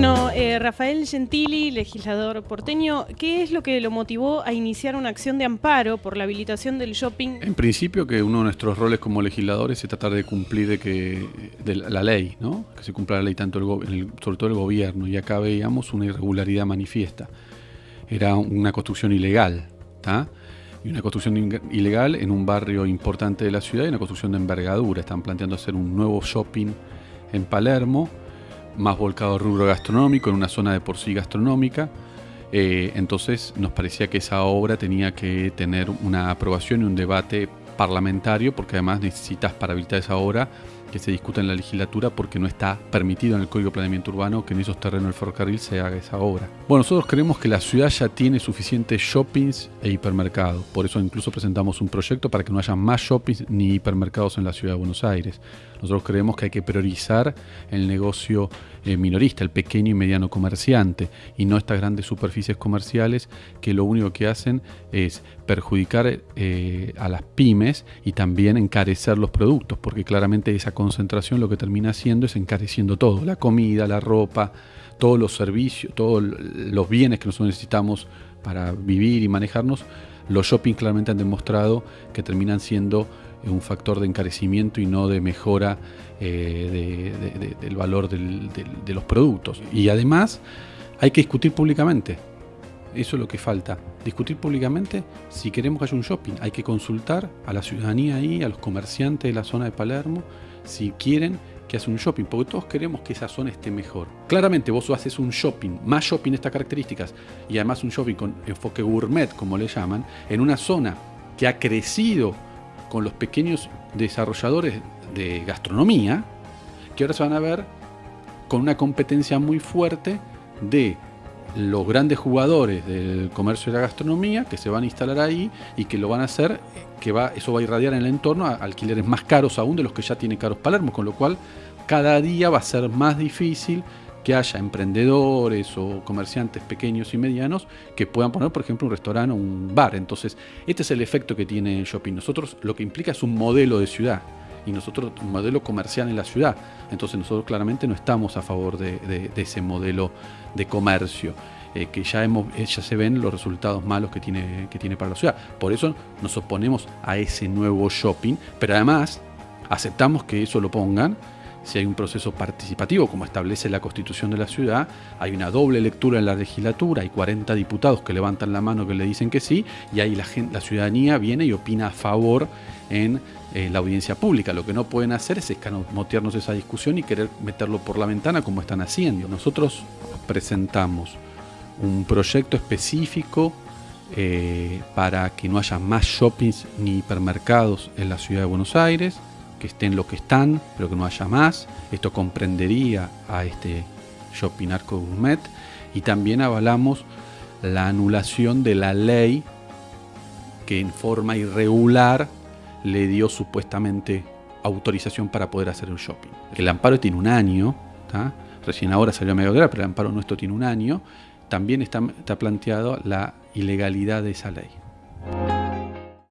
Bueno, eh, Rafael Gentili, legislador porteño, ¿qué es lo que lo motivó a iniciar una acción de amparo por la habilitación del shopping? En principio que uno de nuestros roles como legisladores es tratar de cumplir de que, la ley, ¿no? que se cumpla la ley tanto el, sobre todo el gobierno, y acá veíamos una irregularidad manifiesta. Era una construcción ilegal, ¿está? y una construcción ilegal en un barrio importante de la ciudad y una construcción de envergadura. Están planteando hacer un nuevo shopping en Palermo, más volcado al rubro gastronómico, en una zona de por sí gastronómica. Eh, entonces nos parecía que esa obra tenía que tener una aprobación y un debate parlamentario, porque además necesitas para habilitar esa obra que se discuta en la legislatura porque no está permitido en el Código de Planeamiento Urbano que en esos terrenos del ferrocarril se haga esa obra. Bueno, nosotros creemos que la ciudad ya tiene suficientes shoppings e hipermercados, por eso incluso presentamos un proyecto para que no haya más shoppings ni hipermercados en la ciudad de Buenos Aires. Nosotros creemos que hay que priorizar el negocio eh, minorista, el pequeño y mediano comerciante, y no estas grandes superficies comerciales que lo único que hacen es perjudicar eh, a las pymes y también encarecer los productos, porque claramente esa concentración lo que termina haciendo es encareciendo todo, la comida, la ropa, todos los servicios, todos los bienes que nosotros necesitamos para vivir y manejarnos, los shopping claramente han demostrado que terminan siendo un factor de encarecimiento y no de mejora eh, del valor de los productos. Y además hay que discutir públicamente. Eso es lo que falta. Discutir públicamente si queremos que haya un shopping. Hay que consultar a la ciudadanía ahí, a los comerciantes de la zona de Palermo, si quieren que hace un shopping, porque todos queremos que esa zona esté mejor. Claramente vos haces un shopping, más shopping estas características, y además un shopping con enfoque gourmet, como le llaman, en una zona que ha crecido con los pequeños desarrolladores de gastronomía, que ahora se van a ver con una competencia muy fuerte de los grandes jugadores del comercio y la gastronomía que se van a instalar ahí y que lo van a hacer, que va, eso va a irradiar en el entorno a alquileres más caros aún de los que ya tiene caros Palermo, con lo cual cada día va a ser más difícil que haya emprendedores o comerciantes pequeños y medianos que puedan poner, por ejemplo, un restaurante o un bar. Entonces, este es el efecto que tiene el shopping. Nosotros lo que implica es un modelo de ciudad y nosotros un modelo comercial en la ciudad. Entonces nosotros claramente no estamos a favor de, ese modelo de comercio. Eh, que ya, hemos, eh, ya se ven los resultados malos que tiene, que tiene para la ciudad. Por eso nos oponemos a ese nuevo shopping, pero además aceptamos que eso lo pongan si hay un proceso participativo, como establece la constitución de la ciudad, hay una doble lectura en la legislatura, hay 40 diputados que levantan la mano que le dicen que sí, y ahí la, ciudadanía viene y opina a favor en eh, la audiencia pública. Lo que no pueden hacer es escamotearnos esa discusión y querer meterlo por la ventana como están haciendo. Nosotros presentamos un proyecto específico eh, para que no haya más shoppings ni hipermercados en la ciudad de Buenos Aires, que estén lo que están, pero que no haya más. Esto comprendería a este shopping arco gourmet y también avalamos la anulación de la ley que en forma irregular le dio supuestamente autorización para poder hacer el shopping. El amparo tiene un año, recién ahora salió a medio pero el amparo nuestro tiene un año, también está, está planteado la ilegalidad de esa ley.